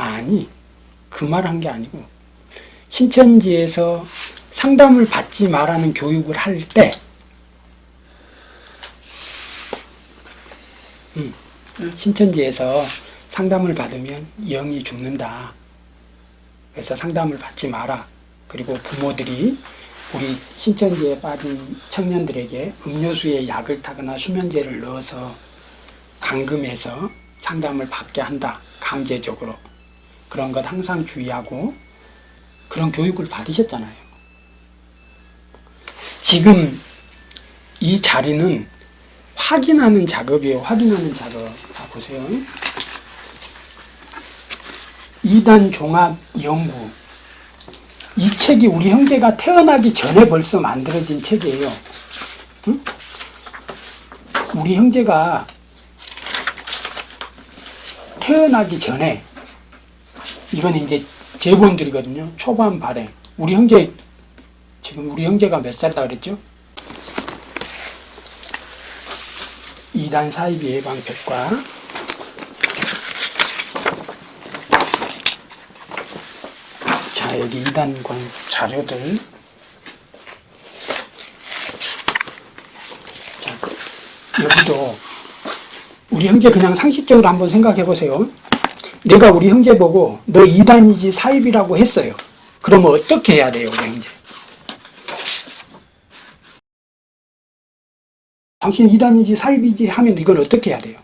아니 그 말 한 게 아니고 신천지에서 상담을 받지 말라는 교육을 할때 음, 신천지에서 상담을 받으면 영이 죽는다. 그래서 상담을 받지 마라. 그리고 부모들이 우리 신천지에 빠진 청년들에게 음료수에 약을 타거나 수면제를 넣어서 감금해서 상담을 받게 한다. 강제적으로. 그런 것 항상 주의하고 그런 교육을 받으셨잖아요. 지금 이 자리는 확인하는 작업이에요. 확인하는 작업. 자, 보세요. 2단 종합 연구. 이 책이 우리 형제가 태어나기 전에 벌써 만들어진 책이에요. 응? 우리 형제가 태어나기 전에 이건 이제 제본들이거든요. 초반 발행. 우리 형제 지금 우리 형제가 몇 살이다 그랬죠? 2단 사이비 예방벽과 자 여기 2단관 자료들 자 여기도 우리 형제 그냥 상식적으로 한번 생각해 보세요. 내가 우리 형제 보고 너 2단이지 사입이라고 했어요. 그러면 어떻게 해야 돼요, 우리 형제? 당신 2단이지 사입이지 하면 이건 어떻게 해야 돼요?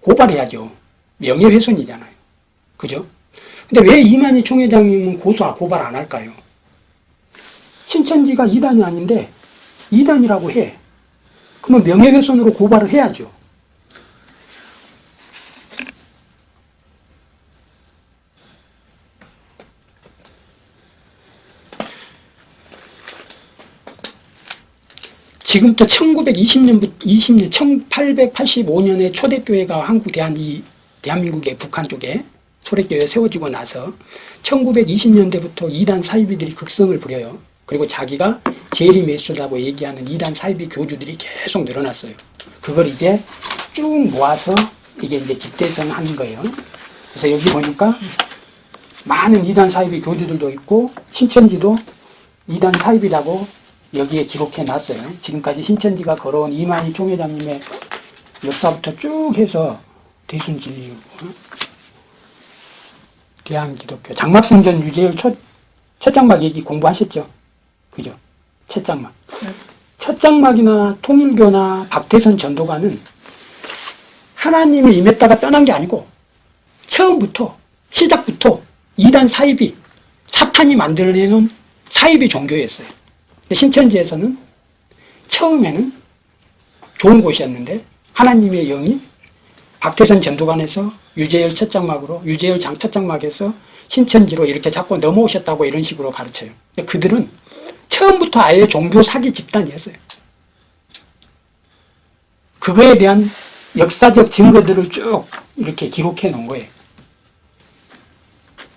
고발해야죠. 명예훼손이잖아요. 그죠? 근데 왜 이만희 총회장님은 고소, 고발 안 할까요? 신천지가 2단이 아닌데 2단이라고 해. 그러면 명예훼손으로 고발을 해야죠. 지금부터 1920년부터 20년, 1885년에 초대교회가 한국 대한 이 대한민국의 북한 쪽에 초대교회 세워지고 나서 1920년대부터 이단 사이비들이 극성을 부려요. 그리고 자기가 제리 메소다고 얘기하는 이단 사이비 교주들이 계속 늘어났어요. 그걸 이제 쭉 모아서 이게 이제 집대성 하는 거예요. 그래서 여기 보니까 많은 이단 사이비 교주들도 있고 신천지도 이단 사이비라고 여기에 기록해 놨어요. 지금까지 신천지가 걸어온 이만희 총회장님의 역사부터 쭉 해서 대순진리, 대한기독교, 장막성전 유재열 첫, 첫 장막 얘기 공부하셨죠? 그죠? 첫 장막. 첫 장막이나 통일교나 박태선 전도가는 하나님이 임했다가 떠난 게 아니고 처음부터, 시작부터 이단 사이비, 사탄이 만들어내는 사이비 종교였어요. 신천지에서는 처음에는 좋은 곳이었는데 하나님의 영이 박태선 전도관에서 유재열 첫 장막으로 유재열 장첫 장막에서 신천지로 이렇게 자꾸 넘어오셨다고 이런 식으로 가르쳐요. 그들은 처음부터 아예 종교 사기 집단이었어요. 그거에 대한 역사적 증거들을 쭉 이렇게 기록해 놓은 거예요.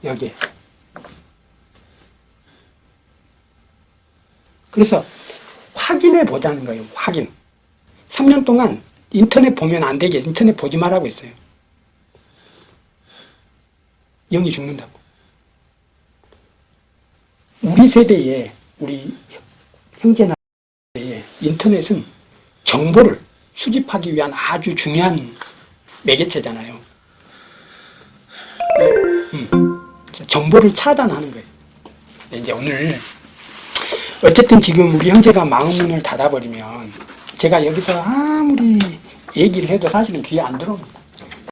여기에. 그래서 확인해 보자는 거예요. 확인. 3년 동안 인터넷 보면 안 되게 인터넷 보지 말라고 했어요. 영이 죽는다고. 우리 세대에 우리 형제나 세대에 인터넷은 정보를 수집하기 위한 아주 중요한 매개체잖아요. 음, 정보를 차단하는 거예요. 이제 오늘 어쨌든 지금 우리 형제가 마음문을 닫아버리면 제가 여기서 아무리 얘기를 해도 사실은 귀에 안 들어옵니다.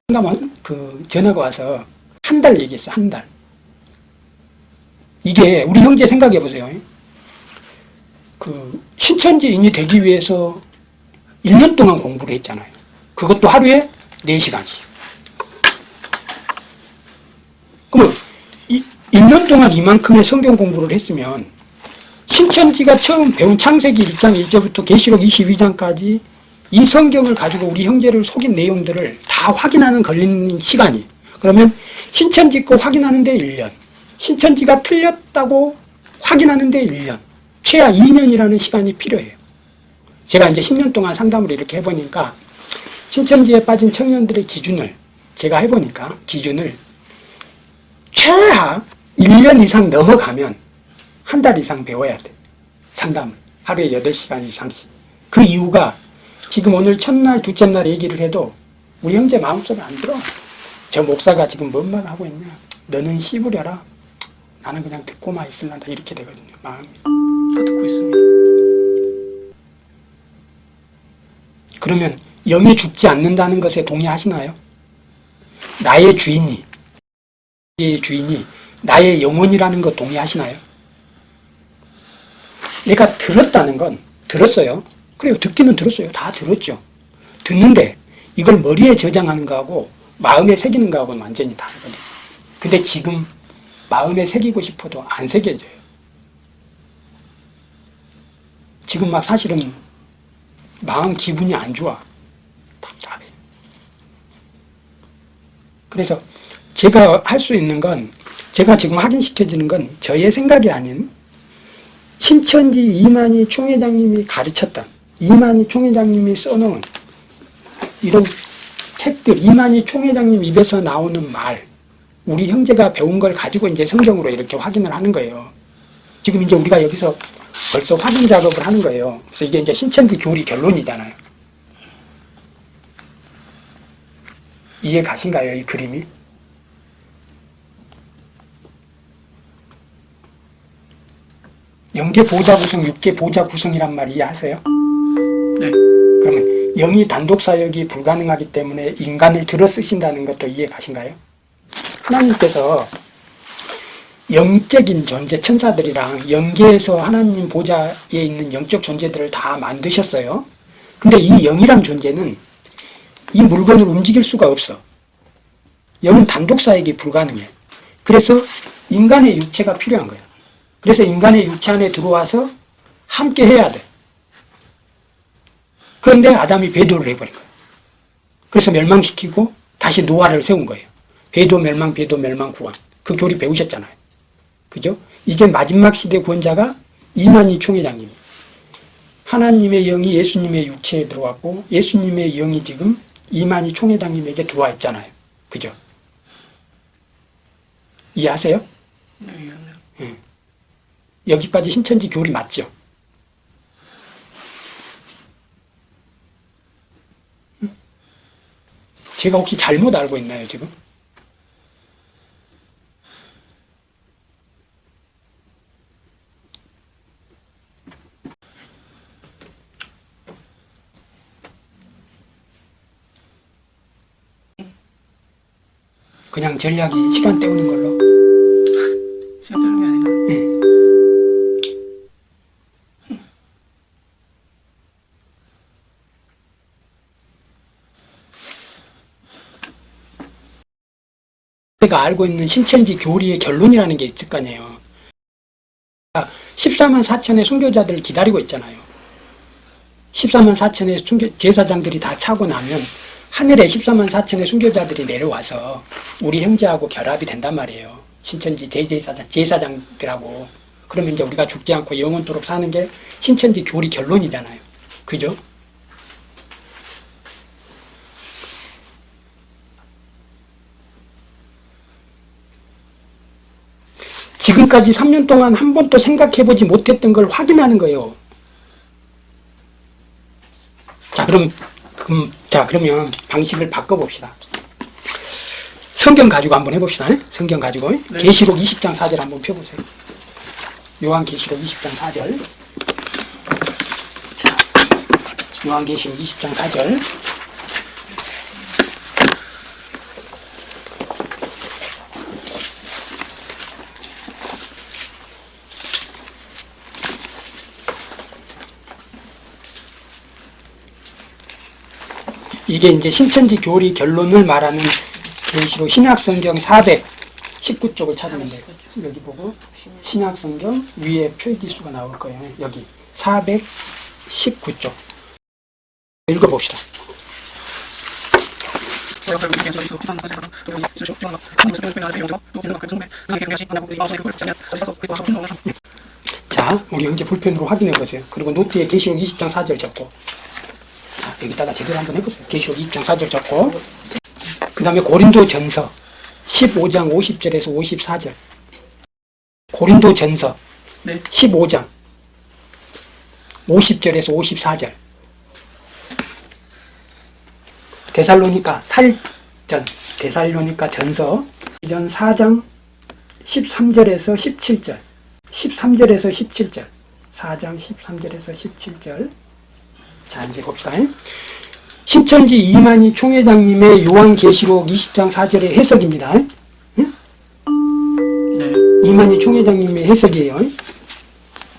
상담원 그 전화가 와서 한 달 얘기했어 한 달. 이게 우리 형제 생각해 보세요. 그 신천지인이 되기 위해서 1년 동안 공부를 했잖아요. 그것도 하루에 4시간씩. 그러면 이, 1년 동안 이만큼의 성경 공부를 했으면 신천지가 처음 배운 창세기 1장 1절부터 계시록 22장까지 이 성경을 가지고 우리 형제를 속인 내용들을 다 확인하는 걸리는 시간이. 그러면 신천지 거 확인하는데 1년 신천지가 틀렸다고 하긴하는데 1년 최하 2년이라는 시간이 필요해요. 제가 이제 10년 동안 상담을 이렇게 해보니까 신천지에 빠진 청년들의 기준을 제가 해보니까 기준을 최하 1년 이상 넘어가면 한 달 이상 배워야 돼. 상담을. 하루에 8시간 이상씩. 그 이유가 지금 오늘 첫날, 둘째 날 얘기를 해도 우리 형제 마음속에 안 들어. 저 목사가 지금 뭔 말 하고 있냐. 너는 씹으려라. 나는 그냥 듣고만 있을란다. 이렇게 되거든요. 마음이. 다 듣고 있습니다. 그러면 영이 죽지 않는다는 것에 동의하시나요? 나의 주인이, 의 주인이 나의 영혼이라는 것 동의하시나요? 내가 들었다는 건 들었어요. 그래요. 듣기는 들었어요. 다 들었죠. 듣는데 이걸 머리에 저장하는 거하고 마음에 새기는 거하고는 완전히 다르거든요. 근데 지금 마음에 새기고 싶어도 안 새겨져요. 지금 막 사실은 마음 기분이 안 좋아. 답답해. 그래서 제가 할 수 있는 건 제가 지금 확인시켜주는 건 저의 생각이 아닌 신천지 이만희 총회장님이 가르쳤던 이만희 총회장님이 써놓은 이런 책들 이만희 총회장님 입에서 나오는 말 우리 형제가 배운 걸 가지고 이제 성경으로 이렇게 확인을 하는 거예요. 지금 이제 우리가 여기서 벌써 확인 작업을 하는 거예요. 그래서 이게 이제 신천지 교리 결론이잖아요. 이해 가신가요, 이 그림이? 영계 보좌 구성, 육계 보좌 구성이란 말 이해하세요? 네. 그러면 영이 단독 사역이 불가능하기 때문에 인간을 들어 쓰신다는 것도 이해 가신가요? 하나님께서 영적인 존재 천사들이랑 영계에서 하나님 보좌에 있는 영적 존재들을 다 만드셨어요. 근데 이 영이란 존재는 이 물건을 움직일 수가 없어. 영은 단독 사역이 불가능해. 그래서 인간의 육체가 필요한 거야. 그래서 인간의 육체 안에 들어와서 함께 해야 돼. 그런데 아담이 배도를 해버린 거야. 그래서 멸망시키고 다시 노아를 세운 거예요. 배도 멸망, 배도 멸망 구원. 그 교리 배우셨잖아요. 그죠? 이제 마지막 시대 구원자가 이만희 총회장님. 하나님의 영이 예수님의 육체에 들어왔고 예수님의 영이 지금 이만희 총회장님에게 들어와 있잖아요. 그죠? 이해하세요? 여기까지 신천지 교리 맞죠? 응? 제가 혹시 잘못 알고 있나요, 지금? 그냥 전략이 시간 때우는 걸로. 제가 알고 있는 신천지 교리의 결론이라는 게 있을 거 아니에요. 14만 4천의 순교자들을 기다리고 있잖아요. 14만 4천의 순교, 제사장들이 다 차고 나면 하늘에 14만 4천의 순교자들이 내려와서 우리 형제하고 결합이 된단 말이에요. 신천지 대제사장, 제사장들하고. 그러면 이제 우리가 죽지 않고 영원토록 사는 게 신천지 교리 결론이잖아요. 그죠? 지금까지 3년 동안 한 번도 생각해보지 못했던 걸 확인하는 거예요. 자, 그럼, 그럼, 자, 그러면 방식을 바꿔봅시다. 성경 가지고 한번 해봅시다. 예? 성경 가지고. 네. 계시록 20장 4절 한번 펴보세요. 요한 계시록 20장 4절. 자, 요한계시록 20장 4절. 이게 이제 신천지 교리 결론을 말하는 계시록 신약성경 419쪽을 찾으면 돼요. 여기 보고 신약성경 위에 표기수가 나올 거예요. 여기 419쪽 읽어봅시다. 자, 우리 형제 불편으로 확인해 보세요. 그리고 노트에 계시록 20장 4절 적고 자, 여기다가 제대로 한번 해보세요. 계시록 20장 4절 적고 그 다음에 고린도 전서 15장 50절에서 54절. 고린도 전서 네. 15장 50절에서 54절. 데살로니가 탈전 데살로니가 전서 전 4장 13절에서 17절. 13절에서 17절. 4장 13절에서 17절. 자, 이제 봅시다. 신천지 이만희 총회장님의 요한계시록 20장 4절의 해석입니다. 네. 이만희 총회장님의 해석이에요.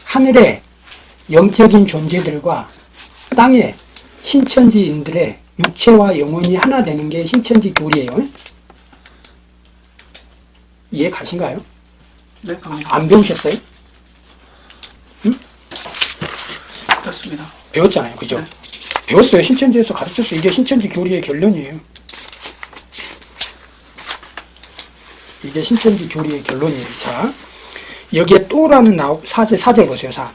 하늘의 영적인 존재들과 땅의 신천지인들의 육체와 영혼이 하나 되는 게 신천지 교리예요. 이해 가신가요? 네, 갑니다. 안 배우셨어요? 그렇습니다. 배웠잖아요. 그죠? 네. 배웠어요. 신천지에서 가르쳤어요. 이게 신천지 교리의 결론이에요. 이게 신천지 교리의 결론이에요. 자, 여기에 또라는 나오, 사절, 사절 보세요. 사.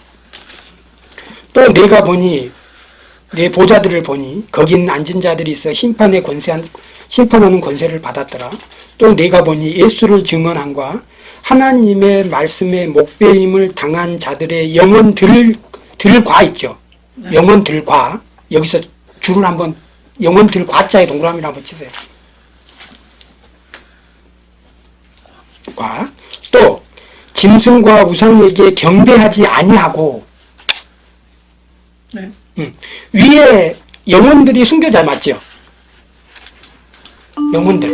또 내가 보니, 내 보자들을 보니, 거긴 앉은 자들이 있어 심판의 권세한, 심판하는 권세를 받았더라. 또 내가 보니 예수를 증언한과 하나님의 말씀에 목배임을 당한 자들의 영혼들을, 들과 있죠. 영혼들과. 여기서 줄을 한번, 영혼들 과자에 동그라미를 한번 치세요. 과. 또, 짐승과 우상에게 경배하지 아니하고, 네. 음, 위에 영혼들이 순교자 맞죠? 영혼들.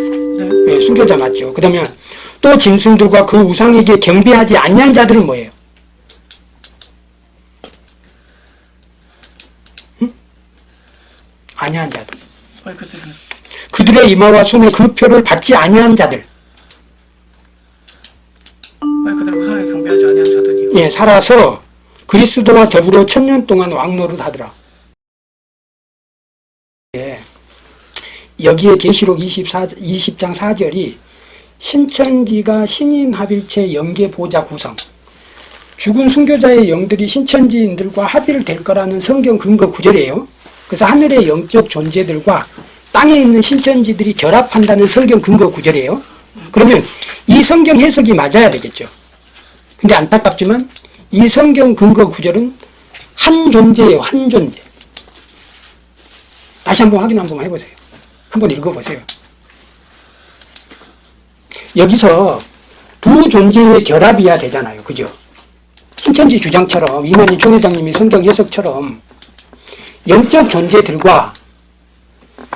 네. 예, 순교자 맞죠. 그러면 또 짐승들과 그 우상에게 경배하지 아니한 자들은 뭐예요? 아니한 자들. 왜 그때는 그들의 이마와 손에 그 표를 받지 아니한 자들. 예, 살아서 그리스도와 더불어 천년 동안 왕노릇 하더라. 예, 여기에 계시록 24, 20장 4절이 신천지가 신인 합일체 영계 보좌 구성 죽은 순교자의 영들이 신천지인들과 합일될 거라는 성경 근거 구절이에요. 그래서 하늘의 영적 존재들과 땅에 있는 신천지들이 결합한다는 성경 근거 구절이에요. 그러면 이 성경 해석이 맞아야 되겠죠. 근데 안타깝지만 이 성경 근거 구절은 한 존재예요. 한 존재. 다시 한번 확인 한번 해보세요. 한번 읽어보세요. 여기서 두 존재의 결합이야 되잖아요. 그죠? 신천지 주장처럼 이만희 총회장님이 성경 해석처럼 영적 존재들과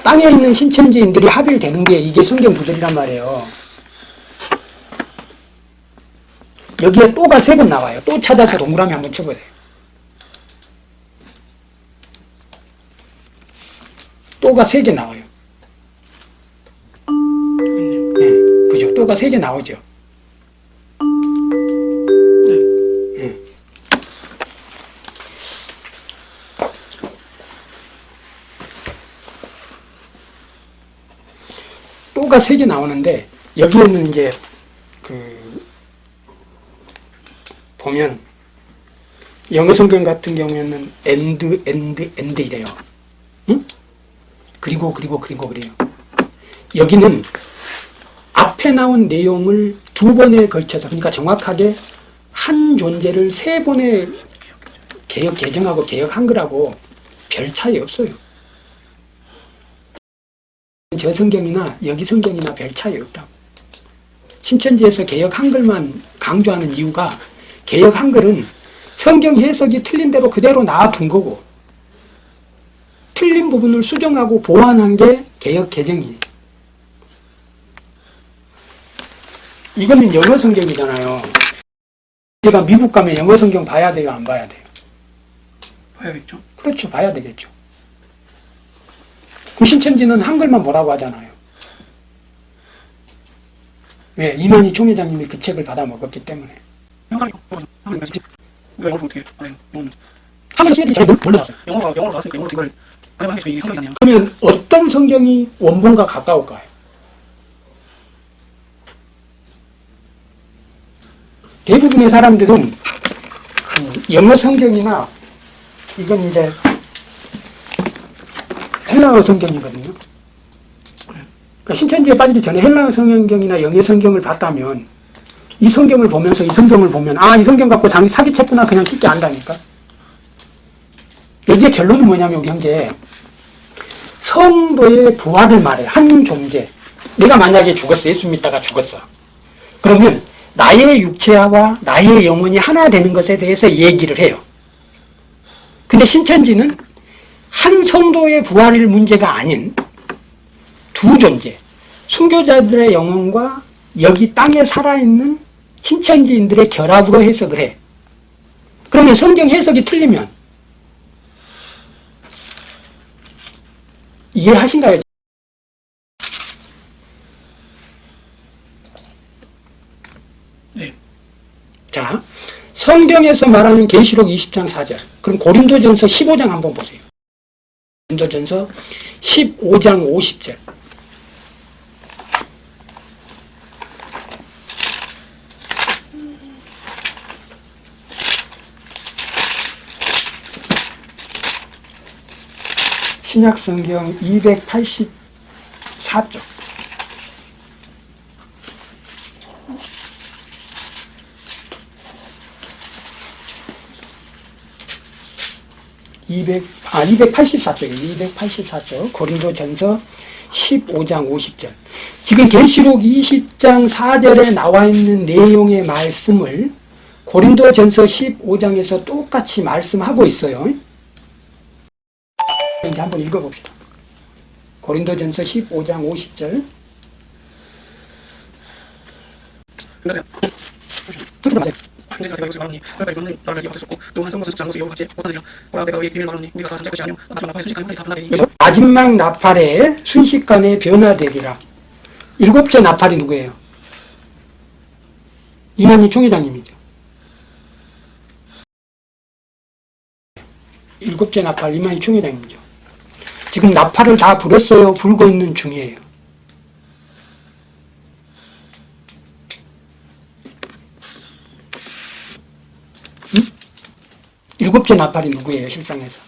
땅에 있는 신천지인들이 합일되는 게 이게 성경 구절이란 말이에요. 여기에 또가 세 번 나와요. 또 찾아서 동그라미 한번 쳐보세요. 또가 세 개 나와요. 예, 그죠? 또가 세 개 나오죠. 또가 세개 나오는데 여기에는 이제 그 보면 영어 성경 같은 경우에는 and and and 이래요. 응? 그리고 그리고 그리고 그래요. 여기는 앞에 나온 내용을 두 번에 걸쳐서 그러니까 정확하게 한 존재를 세 번에 개혁 개정하고 개혁한 거라고 별 차이 없어요. 저 성경이나 여기 성경이나 별 차이 없다고. 신천지에서 개혁 한글만 강조하는 이유가 개혁 한글은 성경 해석이 틀린 대로 그대로 놔둔 거고 틀린 부분을 수정하고 보완한 게 개혁 개정이에요. 이거는 영어 성경이잖아요. 제가 미국 가면 영어 성경 봐야 돼요, 안 봐야 돼요? 봐야겠죠? 그렇죠, 봐야 되겠죠. 그 신천지는 한글만 보라고 하잖아요. 왜? 이만희 총회장님이 그 책을 받아 먹었기 때문에. 그러면 어떤 성경이 원본과 가까울까요? 대부분의 사람들은 그 영어 성경이나 이건 이제 헬라어 성경이거든요. 그러니까 신천지에 빠지기 전에 헬라 성경이나 영예 성경을 봤다면 이 성경을 보면서 이 성경을 보면 아 이 성경 갖고 자기 사기쳤구나 그냥 쉽게 안다니까. 여기에 결론이 뭐냐면 우리 형제 성도의 부활을 말해 한 존재. 내가 만약에 죽었어 예수 믿다가 죽었어. 그러면 나의 육체와 나의 영혼이 하나 되는 것에 대해서 얘기를 해요. 근데 신천지는 한 성도의 부활일 문제가 아닌 두 존재, 순교자들의 영혼과 여기 땅에 살아있는 신천지인들의 결합으로 해석을 해. 그러면 성경 해석이 틀리면 이해하신가요? 네. 자, 성경에서 말하는 계시록 20장 4절. 그럼 고린도전서 15장 한번 보세요. 고린도전서 15장 50절. 신약 성경 284쪽. 이백 아 284쪽이에요. 284쪽 고린도 전서 15장 50절. 지금 계시록 20장 4절에 나와 있는 내용의 말씀을 고린도 전서 15장에서 똑같이 말씀하고 있어요. 이제 한번 읽어봅시다. 고린도 전서 15장 50절. 맞아요. 내가 이것을 말하니 그러니까 이거는 나를 이어받았었고 또한 성것을 장것을 이어 같이 못하느냐 보라 내가 의 비밀 말하니 우리가 다 잠잘 것이 아니오 마지막 나팔의 순식간에 변화되니 그래서 마지막 나팔에 순식간에 변화되리라. 일곱째 나팔이 누구예요? 이만희 총회장님이죠. 일곱째 나팔 이만희 총회장님이죠. 지금 나팔을 다 불었어요? 불고 있는 중이에요. 일곱째 나팔이 누구예요, 실상에서?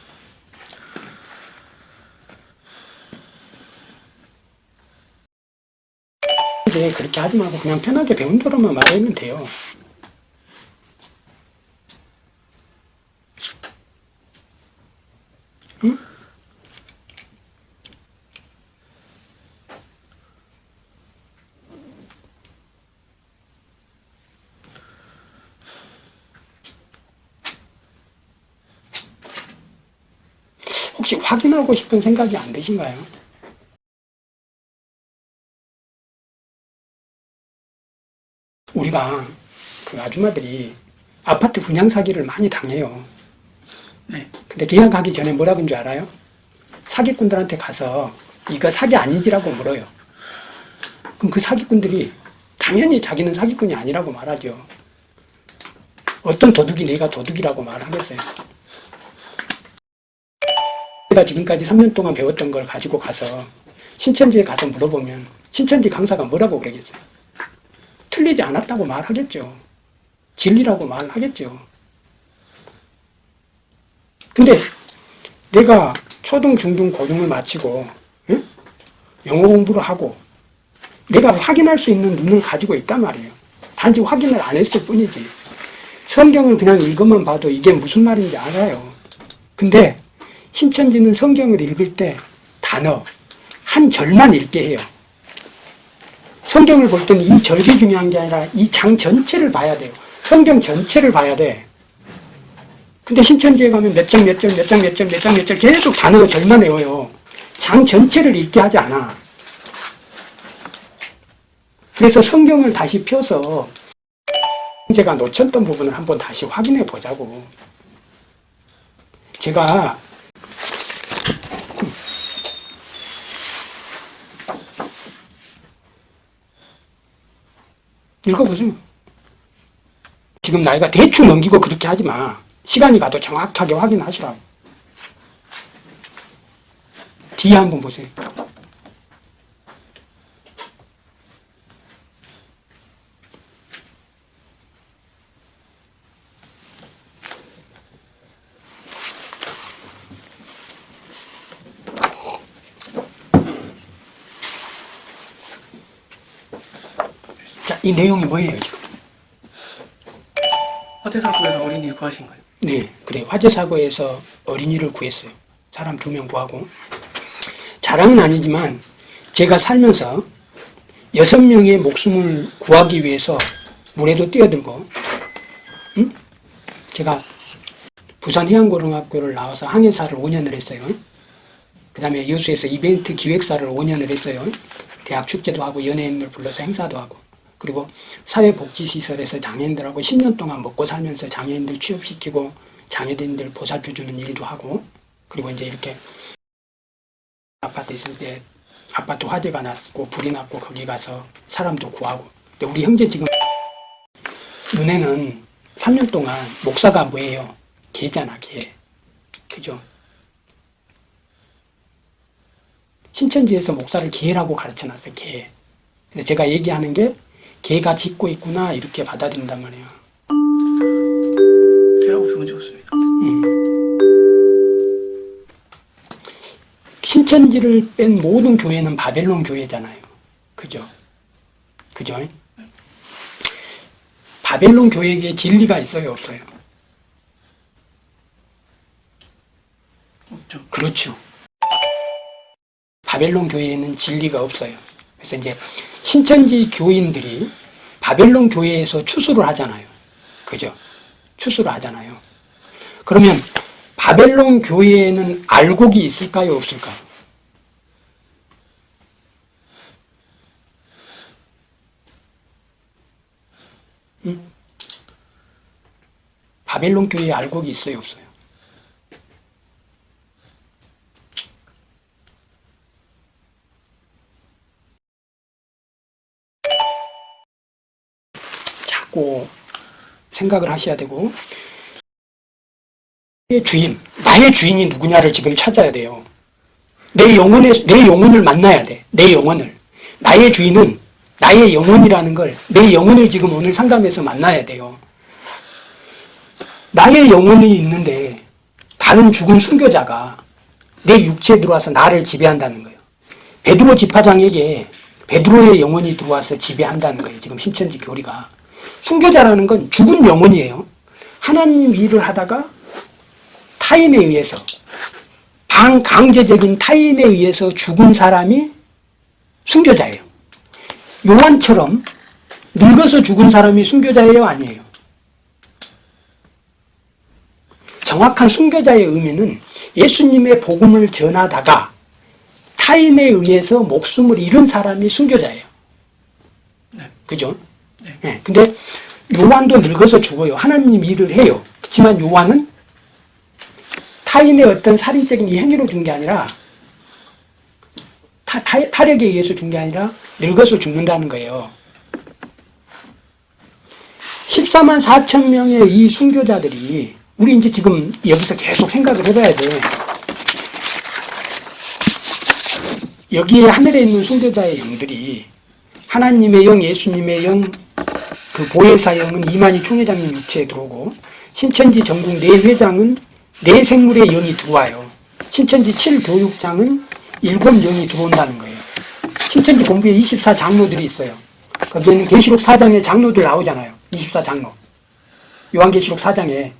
네, 그렇게 하지 말고 그냥 편하게 배운 대로만 말하면 돼요. 응? 혹시 확인 하고 싶은 생각이 안 드신가요? 우리가 그 아줌마들이 아파트 분양 사기를 많이 당해요. 네. 근데 계약하기 전에 뭐라 그런 줄 알아요? 사기꾼들한테 가서 이거 사기 아니지라고 물어요. 그럼 그 사기꾼들이 당연히 자기는 사기꾼이 아니라고 말하죠. 어떤 도둑이 내가 도둑이라고 말하겠어요. 내가 지금까지 3년 동안 배웠던 걸 가지고 가서 신천지에 가서 물어보면 신천지 강사가 뭐라고 그러겠어요? 틀리지 않았다고 말하겠죠. 진리라고 말하겠죠. 근데 내가 초등, 중등, 고등을 마치고 응? 영어 공부를 하고 내가 확인할 수 있는 눈을 가지고 있단 말이에요. 단지 확인을 안 했을 뿐이지. 성경을 그냥 읽어만 봐도 이게 무슨 말인지 알아요. 근데 신천지는 성경을 읽을 때 단어 한 절만 읽게 해요. 성경을 볼 때는 이 절기 중요한 게 아니라 이 장 전체를 봐야 돼요. 성경 전체를 봐야 돼. 근데 신천지에 가면 몇 장, 몇 절, 몇 장, 몇 절, 몇 장, 몇 절 계속 단어 절만 외워요. 장 전체를 읽게 하지 않아. 그래서 성경을 다시 펴서 제가 놓쳤던 부분을 한번 다시 확인해 보자고. 제가 읽어보세요. 지금 나이가 대충 넘기고 그렇게 하지 마. 시간이 가도 정확하게 확인하시라고. 뒤에 한번 보세요. 이 내용이 뭐예요, 지금? 화재 사고에서 어린이를 구하신 거예요. 네, 그래. 화재 사고에서 어린이를 구했어요. 사람 두 명 구하고. 자랑은 아니지만 제가 살면서 여섯 명의 목숨을 구하기 위해서 물에도 뛰어들고, 응? 제가 부산 해양고등학교를 나와서 항해사를 5년을 했어요. 그 다음에 여수에서 이벤트 기획사를 5년을 했어요. 대학 축제도 하고 연예인들 불러서 행사도 하고. 그리고 사회복지시설에서 장애인들하고 10년 동안 먹고 살면서 장애인들 취업시키고 장애인들 보살펴주는 일도 하고 그리고 이제 이렇게 아파트 있을 때 아파트 화재가 났고 불이 났고 거기 가서 사람도 구하고 근데 우리 형제 지금 눈에는 3년 동안 목사가 뭐예요? 개잖아 개 그죠? 신천지에서 목사를 개라고 가르쳐놨어요 개 그래서 제가 얘기하는 게 개가 짖고 있구나 이렇게 받아들인단 말이에요 걔라고 좋은 적 없습니다. 신천지를 뺀 모든 교회는 바벨론 교회잖아요. 그죠? 그죠? 바벨론 교회에 진리가 있어요, 없어요? 없죠. 그렇죠. 바벨론 교회에는 진리가 없어요. 그래서 이제 신천지 교인들이 바벨론 교회에서 추수를 하잖아요. 그죠? 추수를 하잖아요. 그러면 바벨론 교회에는 알곡이 있을까요, 없을까요? 응? 바벨론 교회에 알곡이 있어요, 없어요? 자꾸 생각을 하셔야 되고 나의 주인, 나의 주인이 누구냐를 지금 찾아야 돼요. 내 영혼의 내 영혼을 만나야 돼. 내 영혼을. 나의 주인은 나의 영혼이라는 걸 내 영혼을 지금 오늘 상담에서 만나야 돼요. 나의 영혼이 있는데 다른 죽은 순교자가 내 육체에 들어와서 나를 지배한다는 거예요. 베드로 집화장에게 베드로의 영혼이 들어와서 지배한다는 거예요. 지금 신천지 교리가. 순교자라는 건 죽은 영혼이에요. 하나님 일을 하다가 타인에 의해서 반강제적인 타인에 의해서 죽은 사람이 순교자예요. 요한처럼 늙어서 죽은 사람이 순교자예요, 아니에요? 정확한 순교자의 의미는 예수님의 복음을 전하다가 타인에 의해서 목숨을 잃은 사람이 순교자예요. 네. 그죠? 네. 예, 근데 요한도 늙어서 죽어요. 하나님 일을 해요. 그렇지만 요한은 타인의 어떤 살인적인 이 행위로 준 게 아니라 타, 타, 타 력에 의해서 준 게 아니라 늙어서 죽는다는 거예요. 14만 4천 명의 이 순교자들이 우리 이제 지금 여기서 계속 생각을 해봐야 돼. 여기에 하늘에 있는 순교자의 영들이 하나님의 영, 예수님의 영, 그 보혜사 영은 이만희 총회장님 육체에 들어오고 신천지 전국 네 회장은 네 생물의 영이 들어와요. 신천지 7교육장은 일곱 영이 들어온다는 거예요. 신천지 공부에 24장로들이 있어요. 거기에는 계시록 4장에 장로들 나오잖아요. 24장로. 요한계시록 4장에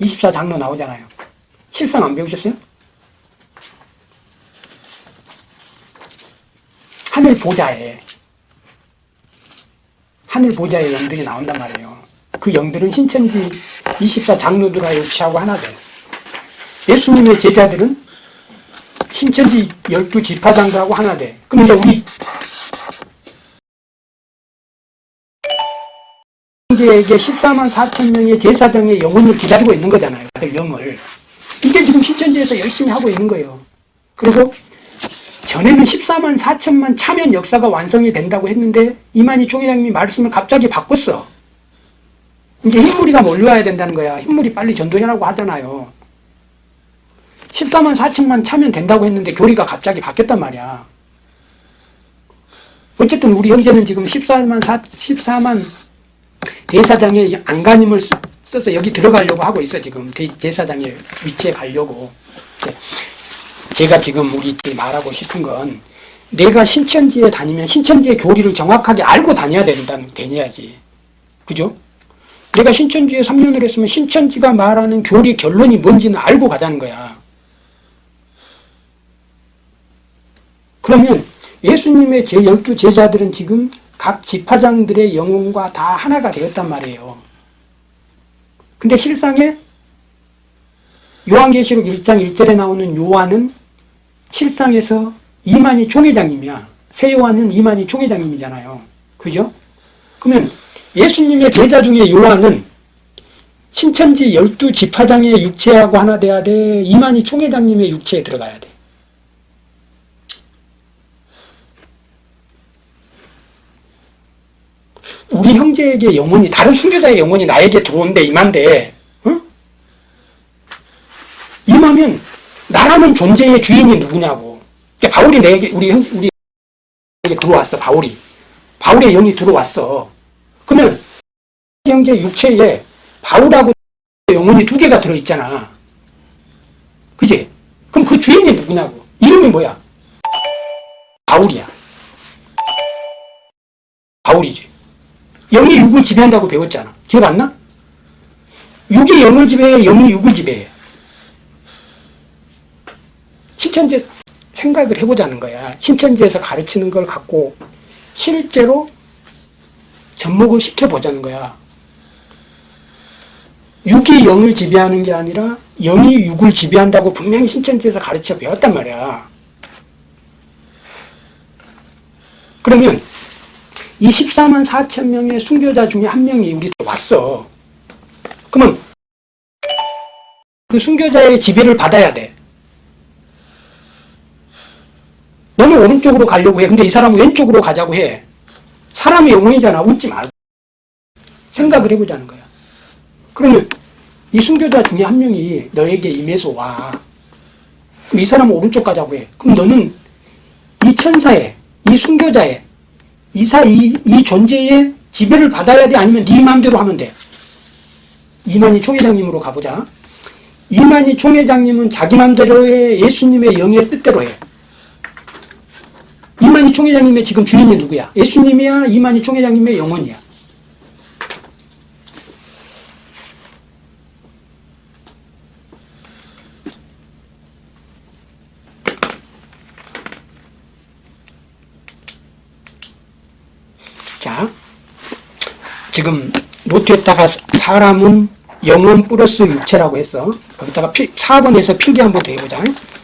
24장로 나오잖아요. 실상 안 배우셨어요? 하늘 보좌에 하늘 보좌의 영들이 나온단 말이에요. 그 영들은 신천지 24 장로들과 육체하고 하나 돼요. 예수님의 제자들은 신천지 12 지파장들하고 하나 돼. 그럼 이제 우리 형제에게 14만 4천 명의 제사장의 영혼을 기다리고 있는 거잖아요. 다들 영을. 이게 지금 신천지에서 열심히 하고 있는 거예요. 그리고 전에는 14만 4천만 차면 역사가 완성이 된다고 했는데 이만희 총회장님이 말씀을 갑자기 바꿨어. 이제 흰무리가 몰려와야 된다는 거야. 흰무리 빨리 전도해라고 하잖아요. 14만 4천만 차면 된다고 했는데 교리가 갑자기 바뀌었단 말이야. 어쨌든 우리 형제는 지금 14만 4, 14만 대사장의 안간힘을 쓰- 써서 여기 들어가려고 하고 있어 지금 대, 대사장의 위치에 가려고. 제가 지금 우리 말하고 싶은 건 내가 신천지에 다니면 신천지의 교리를 정확하게 알고 다녀야 된다는 되냐지. 그죠? 내가 신천지에 3년을 했으면 신천지가 말하는 교리 결론이 뭔지는 알고 가자는 거야. 그러면 예수님의 제 열두 제자들은 지금 각 지파장들의 영혼과 다 하나가 되었단 말이에요. 근데 실상에 요한계시록 1장 1절에 나오는 요한은 실상에서 이만희 총회장님이야. 새 요한은 이만희 총회장님이잖아요. 그죠? 그러면 예수님의 제자 중에 요한은 신천지 열두 지파장의 육체하고 하나 돼야 돼. 이만희 총회장님의 육체에 들어가야 돼. 우리 형제에게 영혼이 다른 순교자의 영혼이 나에게 들어온대 이만데 응? 임하면 나라는 존재의 주인이 누구냐고. 그러니까 바울이 내게 우리 형 우리 들어왔어 바울이. 바울의 영이 들어왔어. 그러면 형제 육체에 바울하고 영혼이 두 개가 들어 있잖아. 그지? 그럼 그 주인이 누구냐고. 이름이 뭐야? 바울이야. 바울이지. 영이 육을 지배한다고 배웠잖아. 기억 안 나? 육이 영을 지배해, 영이 육을 지배해. 신천지 생각을 해보자는 거야. 신천지에서 가르치는 걸 갖고 실제로 접목을 시켜보자는 거야. 육이 영을 지배하는 게 아니라 영이 육을 지배한다고 분명히 신천지에서 가르쳐 배웠단 말이야. 그러면 이 14만 4천 명의 순교자 중에 한 명이 우리 왔어. 그러면 그 순교자의 지배를 받아야 돼. 너는 오른쪽으로 가려고 해. 근데 이 사람은 왼쪽으로 가자고 해. 사람의 영혼이잖아. 웃지 말고. 생각을 해보자는 거야. 그러면 이 순교자 중에 한 명이 너에게 임해서 와. 그럼 이 사람은 오른쪽 가자고 해. 그럼 너는 이 천사의, 이 순교자의, 이사 이, 이 존재의 지배를 받아야 돼 아니면 네 마음대로 하면 돼 이만희 총회장님으로 가보자 이만희 총회장님은 자기 마음대로 해 예수님의 영의 뜻대로 해 이만희 총회장님의 지금 주인이 누구야 예수님이야 이만희 총회장님의 영혼이야 자, 지금 노트에다가 사람은 영혼 플러스 육체라고 했어. 거기다가 필, 4번에서 필기 한번 더 해보자.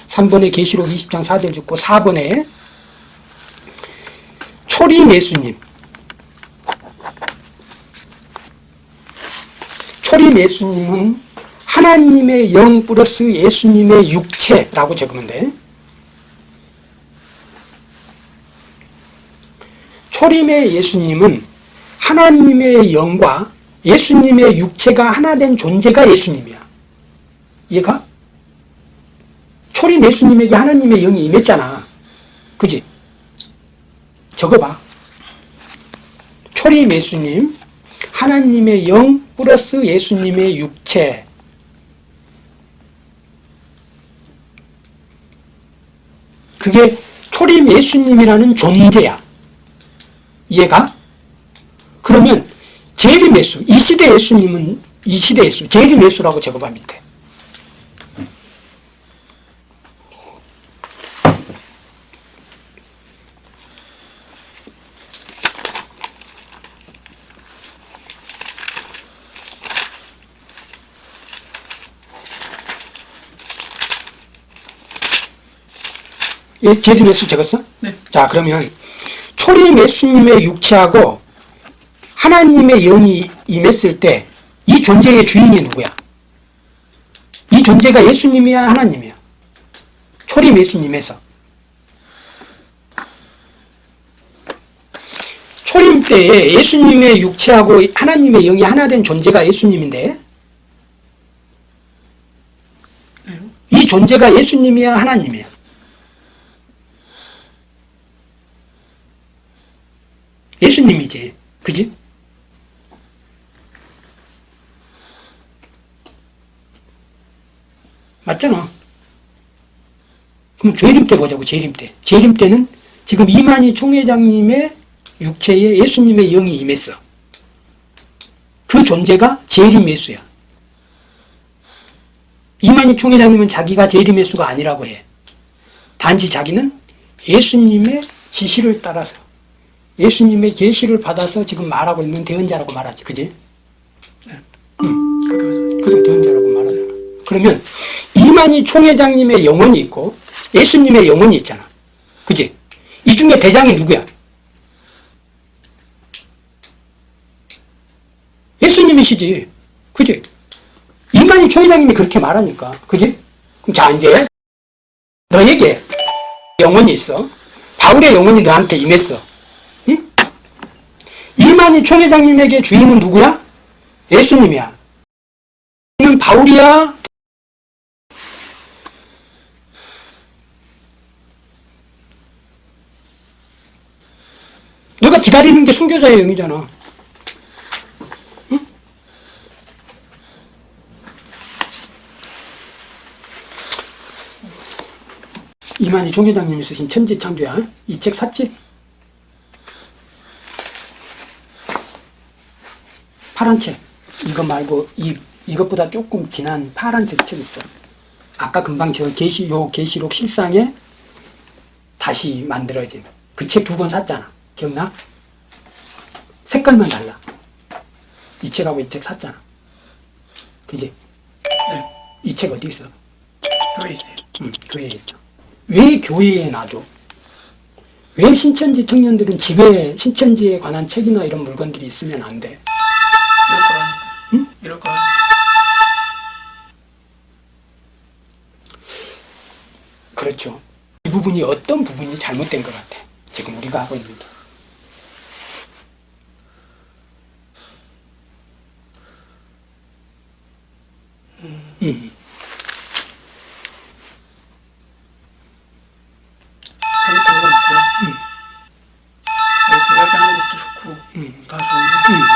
3번에 계시록 20장 4절 듣고 4번에 초림 예수님. 초림 예수님은 하나님의 영 플러스 예수님의 육체라고 적으면 돼. 초림의 예수님은 하나님의 영과 예수님의 육체가 하나 된 존재가 예수님이야. 이해가? 초림 예수님에게 하나님의 영이 임했잖아. 그지? 적어봐. 초림 예수님, 하나님의 영 플러스 예수님의 육체. 그게 초림 예수님이라는 존재야. 이해가? 그러면 재림 예수, 이 시대 예수님은 이 시대 예수, 재림 예수라고 적어봐 밑에. 예, 재림 예수 적었어? 네. 자, 그러면 초림 예수님의 육체하고 하나님의 영이 임했을 때 이 존재의 주인이 누구야? 이 존재가 예수님이야 하나님이야? 초림 예수님에서 초림 때에 예수님의 육체하고 하나님의 영이 하나 된 존재가 예수님인데 이 존재가 예수님이야 하나님이야? 예수님이지. 그지? 맞잖아. 그럼 재림 때 보자고, 재림 때. 재림 때는 지금 이만희 총회장님의 육체에 예수님의 영이 임했어. 그 존재가 제리메스야. 이만희 총회장님은 자기가 제리메스가 아니라고 해. 단지 자기는 예수님의 지시를 따라서 예수님의 계시를 받아서 지금 말하고 있는 대언자라고 말하지. 그지? 그렇게 해서 그래 대언자라고 말하잖아. 그러면 이만희 총회장님의 영혼이 있고 예수님의 영혼이 있잖아. 그지? 이 중에 대장이 누구야? 예수님이시지. 그지? 이만희 총회장님이 그렇게 말하니까. 그지? 그럼 자, 이제 너에게 영혼이 있어. 바울의 영혼이 너한테 임했어. 응? 이만희 총회장님에게 주인은 누구야? 예수님이야. 는 바울이야? 너가 기다리는 게 순교자의 영이잖아. 응? 이만희 총회장님이 쓰신 천지창조야. 이 책 샀지? 파란 책. 이거 말고 이 이것보다 조금 진한 파란색 책 있어. 아까 금방 저 계시 요 계시록 실상에 다시 만들어진 그 책 두 권 샀잖아. 기억나? 색깔만 달라. 이 책하고 이 책 샀잖아. 그지? 네. 이책 어디 있어? 교회에 있어요. 응, 교회에 있어. 왜 교회에 놔둬? 왜 신천지 청년들은 집에 신천지에 관한 책이나 이런 물건들이 있으면 안 돼? 이럴 거라니까. 응? 이럴 거라니까. 그렇죠. 이 부분이 어떤 부분이 잘못된 것 같아. 지금 우리가 하고 있는 게. 음. 잘못된 건 없고요. 이렇게 이야기하는 것도 좋고 다 좋은데 음,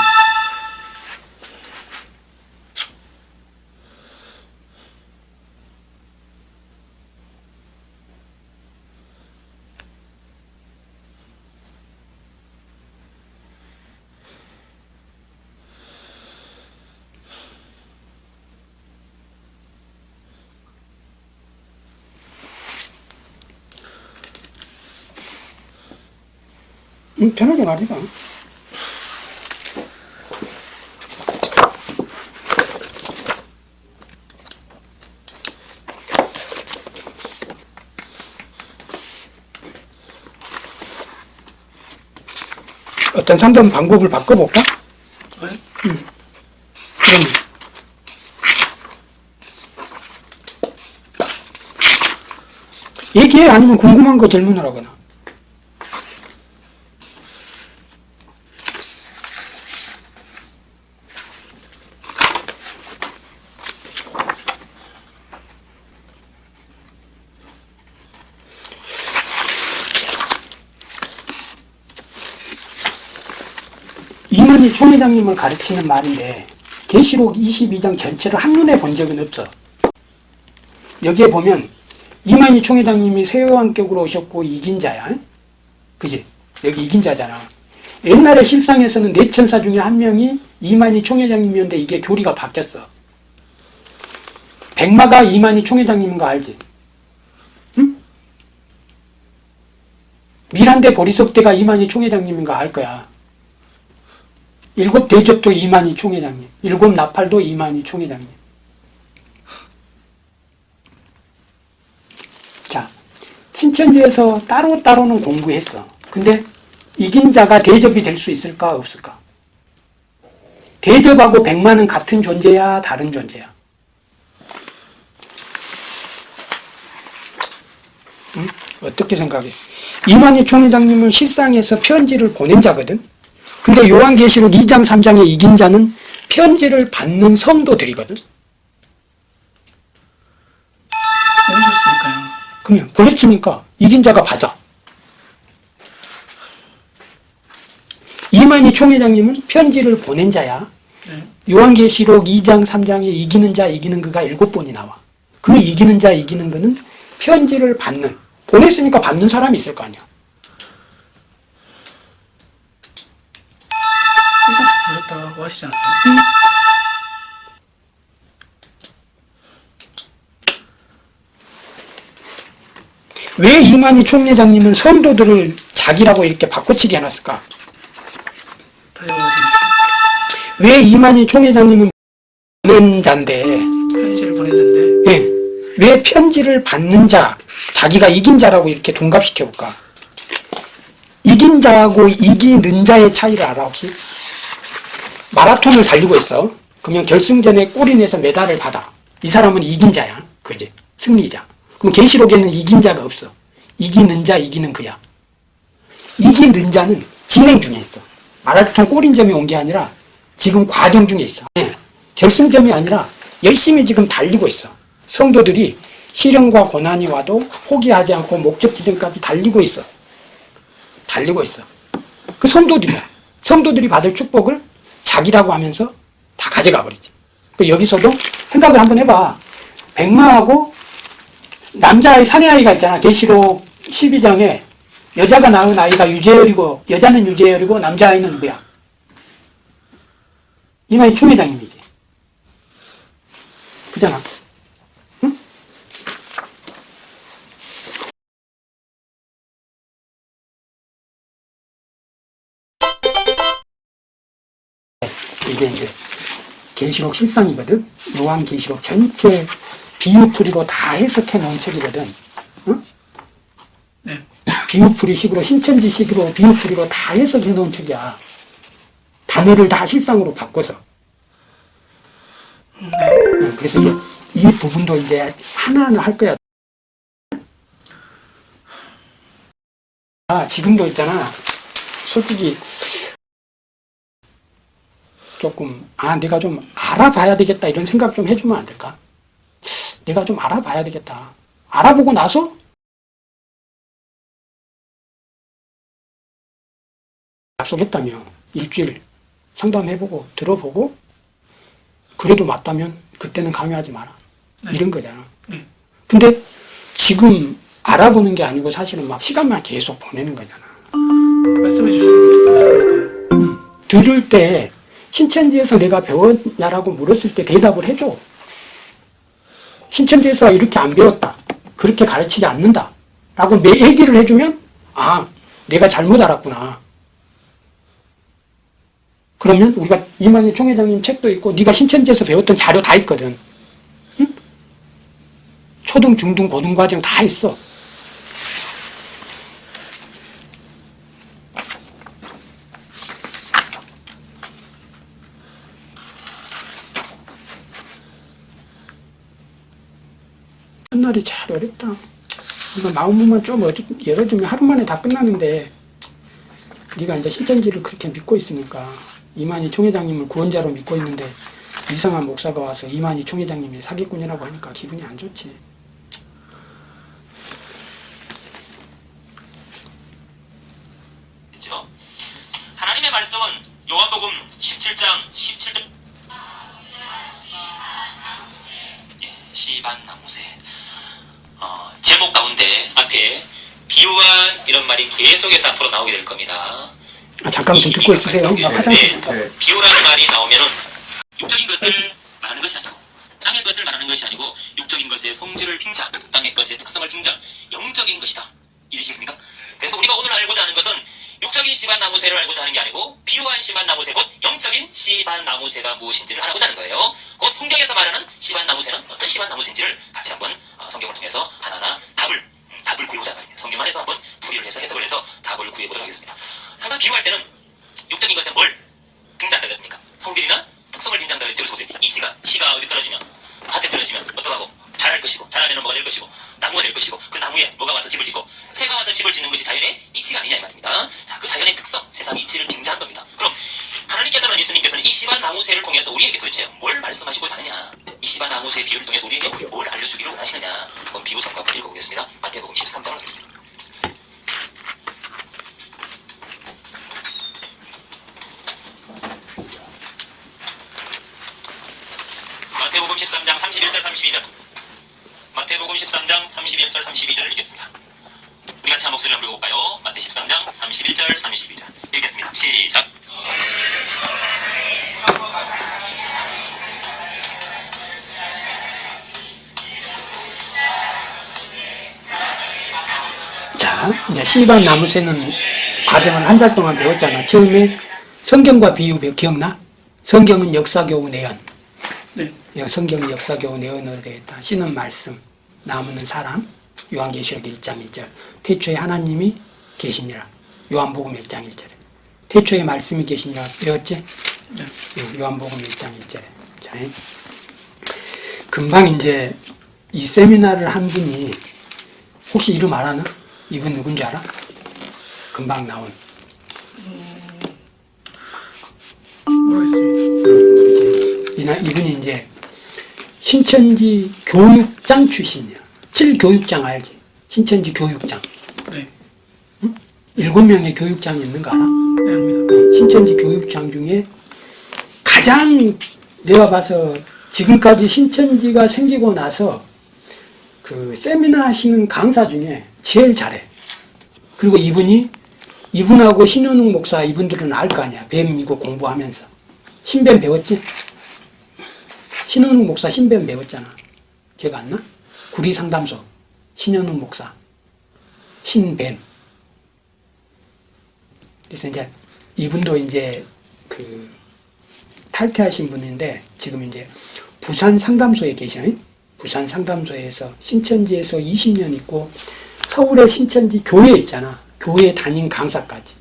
편하게 말해봐. 어떤 상담 방법을 바꿔볼까? 네? 그럼 얘기해 아니면 궁금한 거 질문을 하거나 이만희 총회장님을 가르치는 말인데 계시록 22장 전체를 한눈에 본 적은 없어. 여기에 보면 이만희 총회장님이 세왕격으로 오셨고 이긴 자야. 그지? 여기 이긴 자잖아. 옛날에 실상에서는 네 천사 중에 한 명이 이만희 총회장님이었는데 이게 교리가 바뀌었어. 백마가 이만희 총회장님인 거 알지? 응? 미란대 보리석대가 이만희 총회장님인 거 알 거야. 일곱 대접도 이만희 총회장님, 일곱 나팔도 이만희 총회장님. 자, 신천지에서 따로따로는 공부했어. 근데 이긴 자가 대접이 될 수 있을까, 없을까? 대접하고 백만은 같은 존재야, 다른 존재야? 응? 어떻게 생각해? 이만희 총회장님은 실상에서 편지를 보낸 자거든? 근데 요한계시록 2장 3장에 이긴 자는 편지를 받는 성도들이거든. 그러면 그랬으니까 이긴 자가 받아. 이만희 총회장님은 편지를 보낸 자야. 네. 요한계시록 2장 3장에 이기는 자 이기는 그가 일곱 번이 나와. 그 이기는 자 이기는 그는 편지를 받는 보냈으니까 받는 사람이 있을 거 아니야. 그렇다고 하시지 않았어요? 왜 이만희 총회장님은 성도들을 자기라고 이렇게 바꿔치기 해놨을까? 왜 이만희 총회장님은 보낸 자인데, 편지를 보냈는데 예, 왜 편지를 받는 자, 자기가 이긴 자라고 이렇게 둔갑시켜볼까? 이긴 자하고 이기는 자의 차이를 알아, 혹시? 마라톤을 달리고 있어. 그러면 결승전에 골이 내서 메달을 받아. 이 사람은 이긴 자야. 그지? 승리자. 그럼 계시록에는 이긴 자가 없어. 이기는 자, 이기는 그야. 이기는 자는 진행 중에 있어. 마라톤 골인점이 온 게 아니라 지금 과정 중에 있어. 예. 결승점이 아니라 열심히 지금 달리고 있어. 성도들이 시련과 고난이 와도 포기하지 않고 목적 지점까지 달리고 있어. 달리고 있어. 그 성도들이야. 성도들이 받을 축복을 자기라고 하면서 다 가져가 버리지. 그 여기서도 생각을 한번 해봐. 백마하고 남자의 사내아이가 있잖아. 계시록 12장에 여자가 낳은 아이가 유재열이고 여자는 유재열이고 남자아이는 누구야? 이마이 충회장님이지. 그잖아. 이게 이제 계시록 실상이거든. 요한 계시록 전체 비유풀이로 다 해석해 놓은 책이거든. 응? 네. 비유풀이식으로 신천지식으로 비유풀이로 다 해석해 놓은 책이야. 단어를 다 실상으로 바꿔서. 응, 그래서 이제 이 부분도 이제 하나하나 할 거야. 아, 지금도 있잖아. 솔직히 조금 아 내가 좀 알아봐야 되겠다 이런 생각 좀 해주면 안 될까? 내가 좀 알아봐야 되겠다. 알아보고 나서 약속했다며 일주일 상담해보고 들어보고 그래도 맞다면 그때는 강요하지 마라. 네. 이런 거잖아. 네. 근데 지금 알아보는 게 아니고 사실은 막 시간만 계속 보내는 거잖아. 말씀해 주시는 거니까요. 들을 때 신천지에서 내가 배웠냐라고 물었을 때 대답을 해줘. 신천지에서 이렇게 안 배웠다. 그렇게 가르치지 않는다. 라고 내 얘기를 해주면, 아, 내가 잘못 알았구나. 그러면 우리가 이만희 총회장님 책도 있고, 네가 신천지에서 배웠던 자료 다 있거든. 응? 초등, 중등, 고등 과정 다 있어. 날이 잘 어렵다. 마음만 좀 열어주면 하루 만에 다 끝나는데 네가 이제 신천지를 그렇게 믿고 있으니까 이만희 총회장님을 구원자로 믿고 있는데 이상한 목사가 와서 이만희 총회장님이 사기꾼이라고 하니까 기분이 안 좋지. 하나님의 말씀은 요한복음 17장 17절 예, 시반 나무새 어, 제목 가운데 앞에 비유한 이런 말이 계속해서 앞으로 나오게 될 겁니다. 아, 잠깐 좀 듣고 있으세요. 나 화장실 좀 가고. 비유라는 말이 나오면은 육적인 것을 말하는 것이 아니고 땅의 것을 말하는 것이 아니고 육적인 것의 성질을 빙자, 땅의 것의 특성을 빙자, 영적인 것이다. 이해하시겠습니까? 그래서 우리가 오늘 알고자 하는 것은 육적인 씨반 나무새를 알고자 하는 게 아니고 비유한 씨반 나무새 곧 영적인 씨반 나무새가 무엇인지를 알아보자 하는 거예요. 그 성경에서 말하는 씨반 나무새는 어떤 씨반 나무새인지를 같이 한번 어, 성경을 통해서 하나하나 답을 음, 답을 구해보자 말입니다. 성경 안에서 한번 풀이를 해서 해석을 해서 답을 구해보도록 하겠습니다. 항상 비유할 때는 육적인 것에 뭘 빙자한다 그랬습니까? 성질이나 특성을 빙자한다 그랬죠. 이 씨가 씨가 어디 떨어지면 밭에 떨어지면 어떡하고 자랄 것이고 자라면 뭐가 될 것이고 나무가 될 것이고 그 나무에 뭐가 와서 집을 짓고 새가 와서 집을 짓는 것이 자연의 이치가 아니냐 이 말입니다. 자, 그 자연의 특성, 세상 이치를 빙자한 겁니다. 그럼 하나님께서는 예수님께서는 이 시바 나무새를 통해서 우리에게 도대체 뭘 말씀하시고자 하느냐? 이 시바 나무새 비유를 통해서 우리에게 뭘 알려주기를 원하시느냐? 한번 비유 성과를 읽어보겠습니다. 마태복음 13장을 하겠습니다. 마태복음 13장 31절 32절 마태복음 13장 31절 32절을 읽겠습니다. 우리 같이 한 목소리 한번 읽어볼까요? 마태 13장 31절 32절 읽겠습니다. 시작 자, 이제 씨반 나무 세는 과정은 한 달 동안 배웠잖아. 처음에 성경과 비유 기억나? 성경은 역사교훈 예언. 네. 예, 성경 역사교훈 예언으로 되어 있다. 씨는 말씀, 나무는 사람, 요한계시록 1장 1절. 태초에 하나님이 계시니라. 요한복음 1장 1절에. 태초에 말씀이 계시니라 배웠지? 네. 예, 요한복음 1장 1절에. 자, 예. 금방 이제 이 세미나를 한 분이 혹시 이름 알아나? 이분 누군지 알아? 금방 나온. 모르겠습니다. 이분이 이제 신천지 교육장 출신이야. 7교육장 알지? 신천지 교육장. 네. 일곱 명의 교육장이 있는 거 알아? 네, 압니다. 신천지 교육장 중에 가장 내가 봐서 지금까지 신천지가 생기고 나서 그 세미나 하시는 강사 중에 제일 잘해. 그리고 이분이 이분하고 신현웅 목사 이분들은 알 거 아니야. 뱀 이거 공부하면서. 신뱀 배웠지? 신현웅 목사 신뱀 배웠잖아. 기억 안 나? 구리 상담소. 신현웅 목사. 신뱀. 그래서 이제 이분도 이제 그 탈퇴하신 분인데 지금 이제 부산 상담소에 계셔요. 부산 상담소에서 신천지에서 20년 있고 서울의 신천지 교회 있잖아. 교회 담임 강사까지.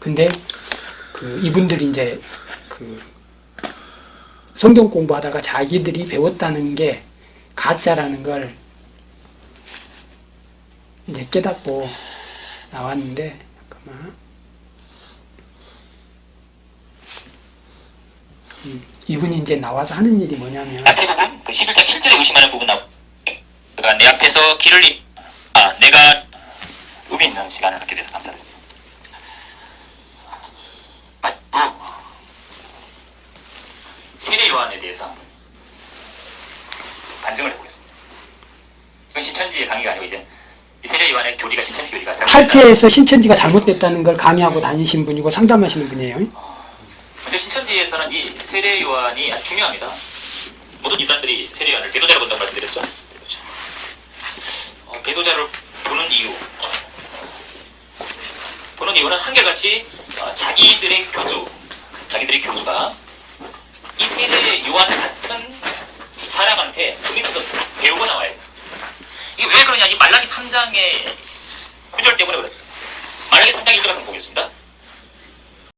근데 그 이분들이 이제 그 성경 공부하다가 자기들이 배웠다는 게 가짜라는 걸 이제 깨닫고 나왔는데 잠깐만. 이분이 이제 나와서 하는 일이 뭐냐면 앞에 부분 그 11장 7절에 의심하는 부분 나오 그가 내 앞에서 길을 임, 아 내가 의미 있는 시간을 갖게 돼서 감사드립니다. 맞고 세례 요한에 대해서 반증을 해보겠습니다. 이건 신천지의 강의가 아니고 이제 이 세례 요한의 교리가 신천지 교리가 탈퇴해서 신천지가 잘못됐다는 걸 강의하고 다니신 분이고 상담하시는 분이에요. 근데 신천지에서는 이 세례 요한이 아주 중요합니다. 모든 이단들이 세례 요한을 배도자로 본다고 말씀드렸죠. 어, 배도자를 보는 이유. 보는 이유는 한결같이 어, 자기들의 교주, 자기들의 교주가 이 세례 요한 같은 사람한테 그 밑에서 배우고 나와야 돼요. 이게 왜 그러냐? 이 말라기 3장의 구절 때문에 그렇습니다. 말라기 3장 1절 같은 거 보겠습니다.